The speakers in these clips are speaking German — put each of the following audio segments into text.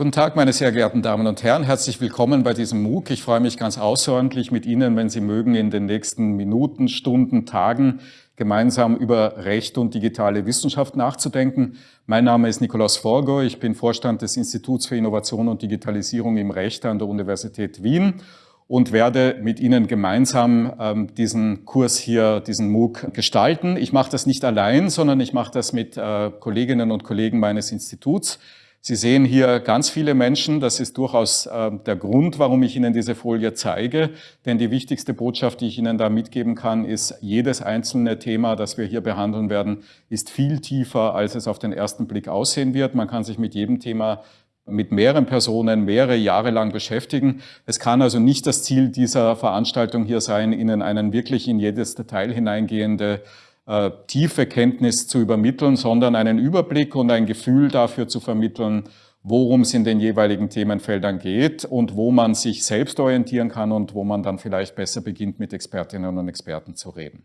Guten Tag, meine sehr geehrten Damen und Herren. Herzlich willkommen bei diesem MOOC. Ich freue mich ganz außerordentlich mit Ihnen, wenn Sie mögen, in den nächsten Minuten, Stunden, Tagen gemeinsam über Recht und digitale Wissenschaft nachzudenken. Mein Name ist Nikolaus Forgo. Ich bin Vorstand des Instituts für Innovation und Digitalisierung im Recht an der Universität Wien und werde mit Ihnen gemeinsam ähm, diesen Kurs hier, diesen MOOC gestalten. Ich mache das nicht allein, sondern ich mache das mit äh, Kolleginnen und Kollegen meines Instituts. Sie sehen hier ganz viele Menschen. Das ist durchaus äh, der Grund, warum ich Ihnen diese Folie zeige. Denn die wichtigste Botschaft, die ich Ihnen da mitgeben kann, ist, jedes einzelne Thema, das wir hier behandeln werden, ist viel tiefer, als es auf den ersten Blick aussehen wird. Man kann sich mit jedem Thema mit mehreren Personen mehrere Jahre lang beschäftigen. Es kann also nicht das Ziel dieser Veranstaltung hier sein, Ihnen einen wirklich in jedes Detail hineingehende äh, tiefe Kenntnis zu übermitteln, sondern einen Überblick und ein Gefühl dafür zu vermitteln, worum es in den jeweiligen Themenfeldern geht und wo man sich selbst orientieren kann und wo man dann vielleicht besser beginnt, mit Expertinnen und Experten zu reden.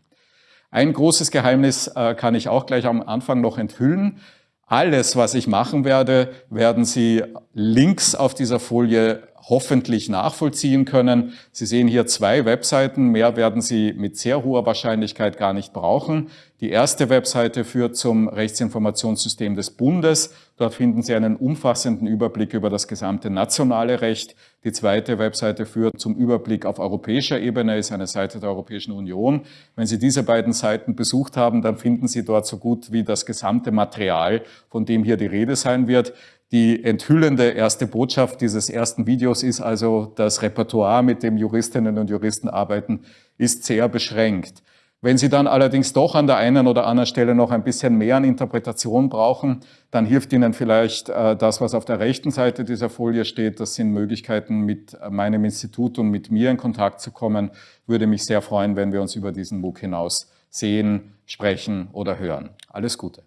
Ein großes Geheimnis äh, kann ich auch gleich am Anfang noch enthüllen. Alles, was ich machen werde, werden Sie links auf dieser Folie hoffentlich nachvollziehen können. Sie sehen hier zwei Webseiten, mehr werden Sie mit sehr hoher Wahrscheinlichkeit gar nicht brauchen. Die erste Webseite führt zum Rechtsinformationssystem des Bundes. Dort finden Sie einen umfassenden Überblick über das gesamte nationale Recht. Die zweite Webseite führt zum Überblick auf europäischer Ebene, ist eine Seite der Europäischen Union. Wenn Sie diese beiden Seiten besucht haben, dann finden Sie dort so gut wie das gesamte Material, von dem hier die Rede sein wird. Die enthüllende erste Botschaft dieses ersten Videos ist also, das Repertoire, mit dem Juristinnen und Juristen arbeiten, ist sehr beschränkt. Wenn Sie dann allerdings doch an der einen oder anderen Stelle noch ein bisschen mehr an Interpretation brauchen, dann hilft Ihnen vielleicht äh, das, was auf der rechten Seite dieser Folie steht. Das sind Möglichkeiten, mit meinem Institut und mit mir in Kontakt zu kommen. Würde mich sehr freuen, wenn wir uns über diesen MOOC hinaus sehen, sprechen oder hören. Alles Gute.